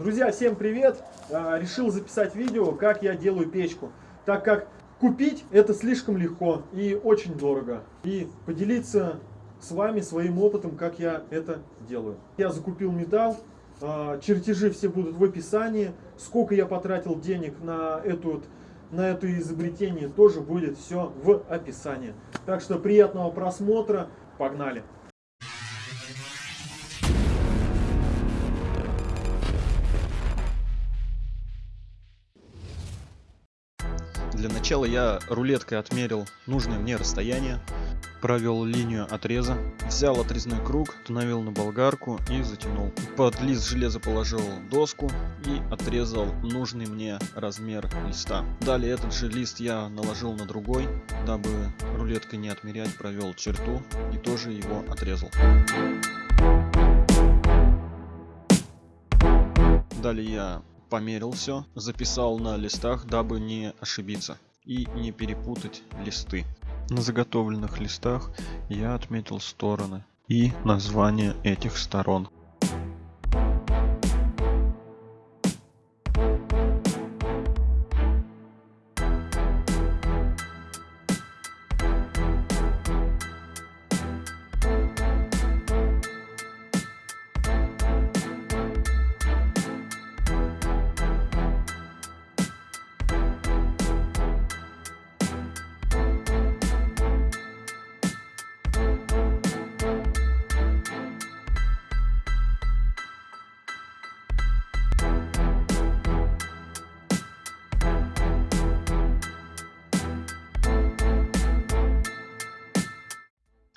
Друзья, всем привет! А, решил записать видео, как я делаю печку. Так как купить это слишком легко и очень дорого. И поделиться с вами своим опытом, как я это делаю. Я закупил металл, а, чертежи все будут в описании. Сколько я потратил денег на эту на это изобретение тоже будет все в описании. Так что приятного просмотра, погнали! Для начала я рулеткой отмерил нужное мне расстояние, провел линию отреза, взял отрезной круг, установил на болгарку и затянул. Под лист железа положил доску и отрезал нужный мне размер листа. Далее этот же лист я наложил на другой, дабы рулеткой не отмерять, провел черту и тоже его отрезал. Далее я померил все, записал на листах, дабы не ошибиться и не перепутать листы. На заготовленных листах я отметил стороны и название этих сторон.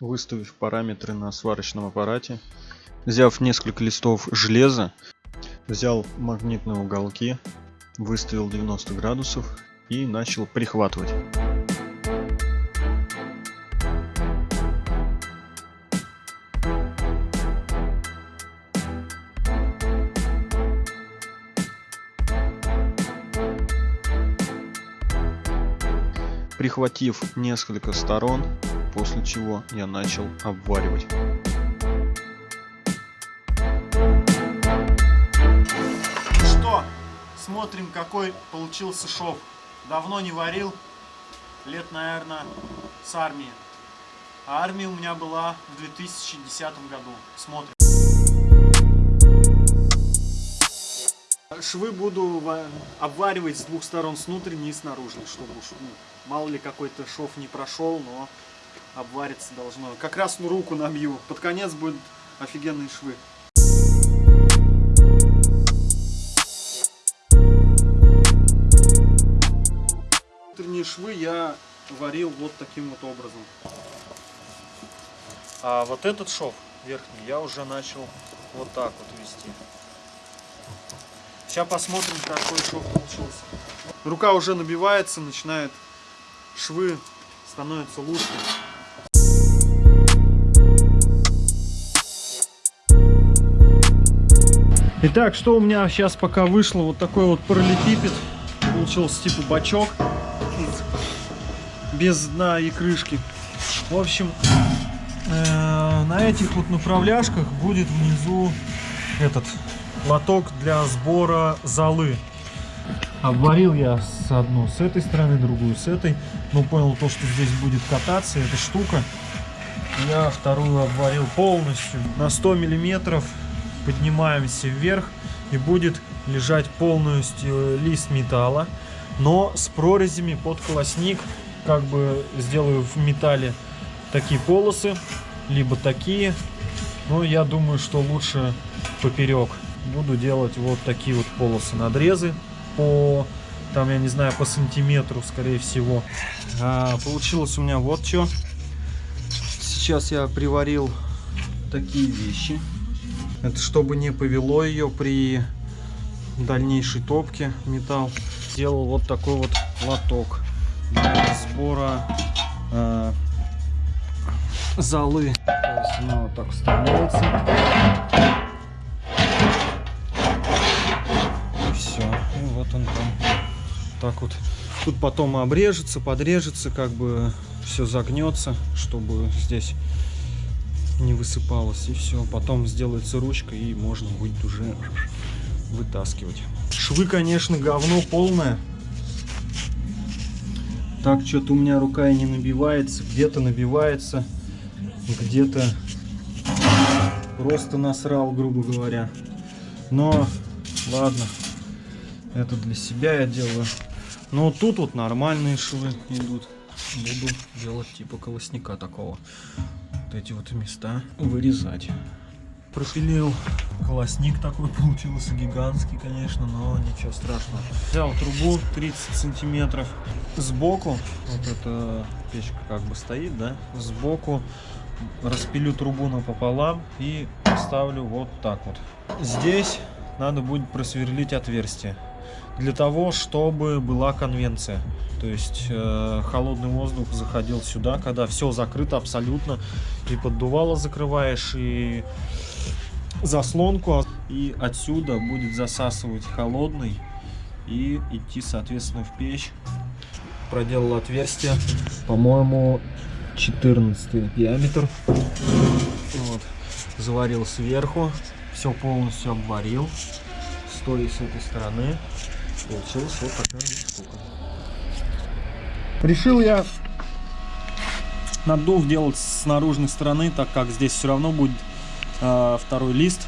Выставив параметры на сварочном аппарате, взяв несколько листов железа, взял магнитные уголки, выставил 90 градусов и начал прихватывать. Прихватив несколько сторон, после чего я начал обваривать. Ну что, смотрим какой получился шов. Давно не варил, лет наверное с армии. А армия у меня была в 2010 году. Смотрим. Швы буду обваривать с двух сторон, с внутренней и с наружной, чтобы уж, ну, мало ли какой-то шов не прошел, но обвариться должно. Как раз ну, руку набью. Под конец будут офигенные швы. Внутренние швы я варил вот таким вот образом. А вот этот шов верхний я уже начал вот так вот вести. Сейчас посмотрим, какой шов получился. Рука уже набивается, начинает швы становятся лучше. Итак, что у меня сейчас пока вышло? Вот такой вот параллелепипед. Получился типа бачок. Без дна и крышки. В общем, э, на этих вот направляшках будет внизу этот лоток для сбора золы. Обварил я с одну с этой стороны, другую с этой. Но понял то, что здесь будет кататься эта штука. Я вторую обварил полностью на 100 миллиметров поднимаемся вверх и будет лежать полностью лист металла, но с прорезями под колосник, как бы сделаю в металле такие полосы, либо такие, но я думаю, что лучше поперек. Буду делать вот такие вот полосы, надрезы по, там, я не знаю, по сантиметру, скорее всего. А, получилось у меня вот что. Сейчас я приварил такие вещи. Это чтобы не повело ее при дальнейшей топке металл. Сделал вот такой вот лоток для сбора э, золы. То есть она вот так вставляется. И все. И вот он там так вот. Тут потом обрежется, подрежется, как бы все загнется, чтобы здесь не высыпалось и все потом сделается ручка и можно будет уже вытаскивать. Швы, конечно, говно полное. Так, что-то у меня рука и не набивается. Где-то набивается, где-то просто насрал, грубо говоря. Но, ладно, это для себя я делаю. Но тут вот нормальные швы идут. Буду делать типа колосника такого. Эти вот места вырезать. Пропилил колосник такой, получился гигантский, конечно, но ничего страшного. Взял трубу 30 сантиметров сбоку, вот эта печка как бы стоит, да, сбоку распилю трубу напополам и поставлю вот так вот. Здесь надо будет просверлить отверстие для того, чтобы была конвенция. То есть э, холодный воздух заходил сюда, когда все закрыто абсолютно, и поддувало закрываешь, и заслонку, и отсюда будет засасывать холодный и идти, соответственно, в печь. Проделал отверстие, по-моему, 14 диаметр. Вот. Заварил сверху, все полностью обварил, стоя с этой стороны. Получилась вот такая штука. Решил я наддув делать с наружной стороны, так как здесь все равно будет э, второй лист.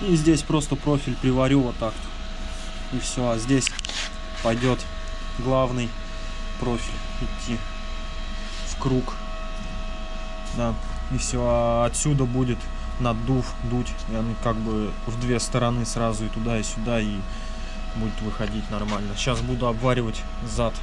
И здесь просто профиль приварю вот так. И все, а здесь пойдет главный профиль идти в круг. Да, и все, а отсюда будет наддув дуть, и он как бы в две стороны сразу и туда, и сюда, и будет выходить нормально. Сейчас буду обваривать зад.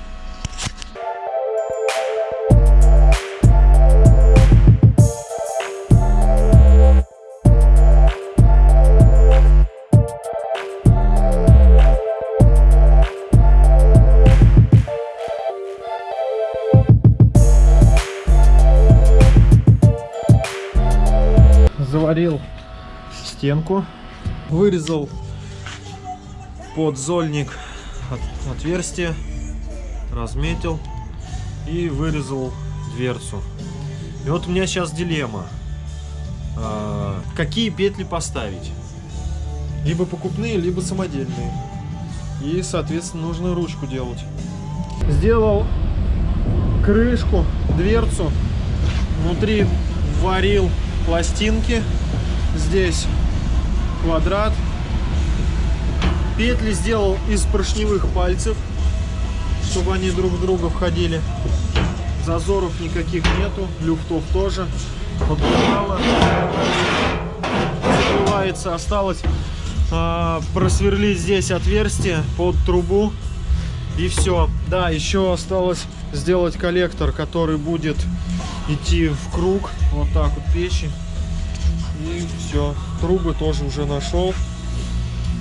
Заварил стенку, вырезал под зольник от, отверстие, разметил и вырезал дверцу. И вот у меня сейчас дилемма. А, какие петли поставить? Либо покупные, либо самодельные. И, соответственно, нужно ручку делать. Сделал крышку, дверцу. Внутри варил пластинки. Здесь квадрат Петли сделал из поршневых пальцев, чтобы они друг в друга входили. Зазоров никаких нету, люфтов тоже. Подгорало. Закрывается. Осталось а, просверлить здесь отверстие под трубу. И все. Да, еще осталось сделать коллектор, который будет идти в круг. Вот так вот печи. И все. Трубы тоже уже нашел.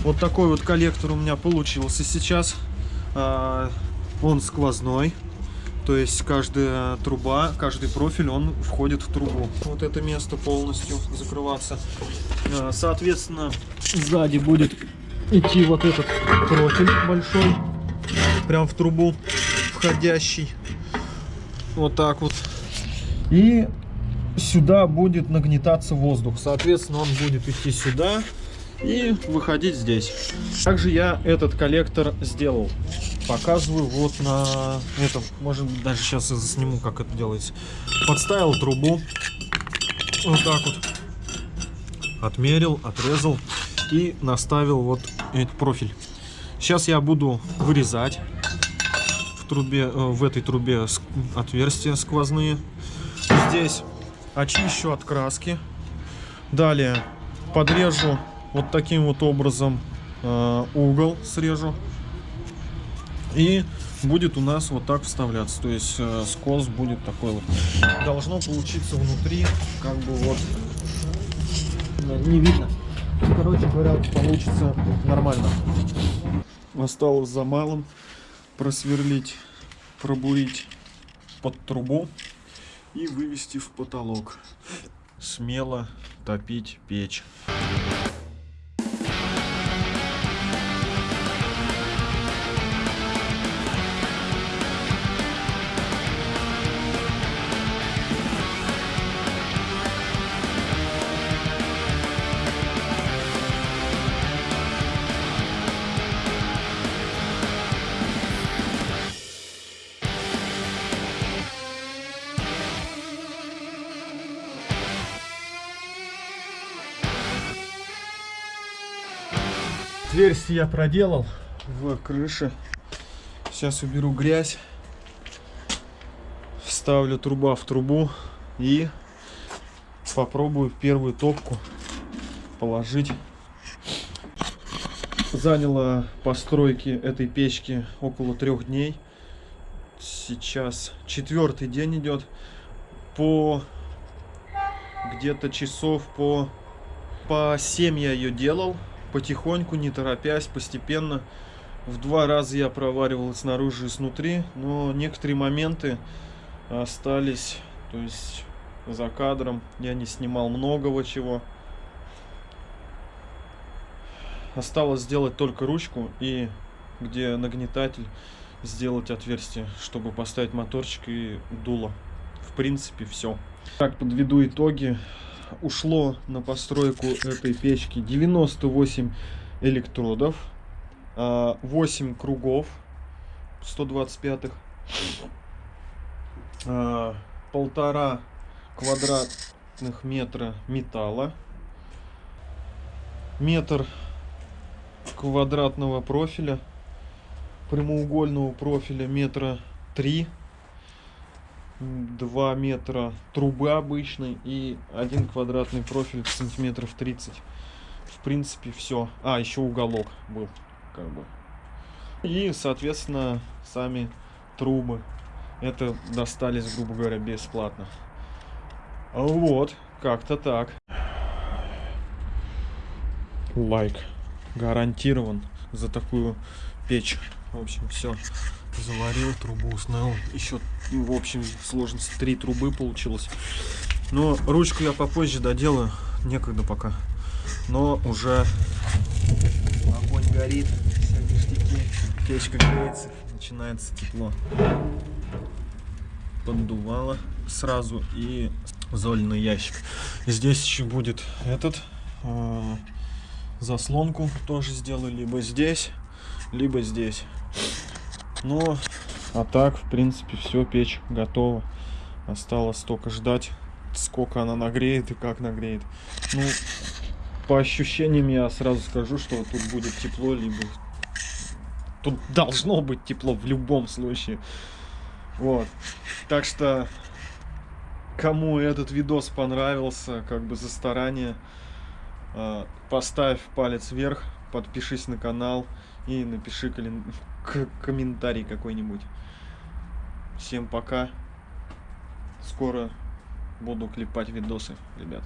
Вот такой вот коллектор у меня получился сейчас. А, он сквозной. То есть каждая труба, каждый профиль, он входит в трубу. Вот это место полностью закрываться. А, соответственно, сзади будет идти вот этот профиль большой. Прям в трубу входящий. Вот так вот. И сюда будет нагнетаться воздух. Соответственно, он будет идти сюда и выходить здесь. Также я этот коллектор сделал. Показываю вот на этом. Может быть, даже сейчас я засниму, как это делается. Подставил трубу. Вот так вот. Отмерил, отрезал и наставил вот этот профиль. Сейчас я буду вырезать в трубе, э, в этой трубе отверстия сквозные. Здесь очищу от краски. Далее подрежу вот таким вот образом э, угол срежу. И будет у нас вот так вставляться. То есть э, скос будет такой вот. Должно получиться внутри, как бы вот не видно. Короче говоря, получится нормально. Осталось за малым просверлить, пробурить под трубу и вывести в потолок. Смело топить печь. Отверстие я проделал в крыше. Сейчас уберу грязь. Вставлю труба в трубу и попробую первую топку положить. Заняло постройки этой печки около трех дней. Сейчас четвертый день идет. По где-то часов по, по 7 я ее делал. Потихоньку, не торопясь, постепенно. В два раза я проваривал снаружи и снутри. Но некоторые моменты остались. То есть за кадром. Я не снимал многого чего. Осталось сделать только ручку и где нагнетатель сделать отверстие, чтобы поставить моторчик и дуло. В принципе, все. Так, подведу итоги. Ушло на постройку этой печки 98 электродов, 8 а, кругов 125-х, а, полтора квадратных метра металла, метр квадратного профиля, прямоугольного профиля метра три, два метра трубы обычной и один квадратный профиль сантиметров 30. В принципе, все. А, еще уголок был, как бы. И, соответственно, сами трубы. Это достались, грубо говоря, бесплатно. Вот, как-то так. Лайк. Гарантирован за такую печь. В общем, все. Заварил, трубу установил. Еще, в общем, сложности три трубы получилось. Но ручку я попозже доделаю. Некогда пока. Но уже огонь горит. Все ништяки. Печка греется. Начинается тепло. Поддувало сразу и зольный ящик. Здесь еще будет этот э, заслонку тоже сделаю либо здесь, либо здесь. Ну, а так, в принципе, все, печь готова. Осталось только ждать, сколько она нагреет и как нагреет. Ну, по ощущениям я сразу скажу, что тут будет тепло, либо... Тут должно быть тепло в любом случае. Вот. Так что, кому этот видос понравился, как бы за старание, а, поставь палец вверх, подпишись на канал и напиши комментарий какой-нибудь. Всем пока. Скоро буду клепать видосы, ребят.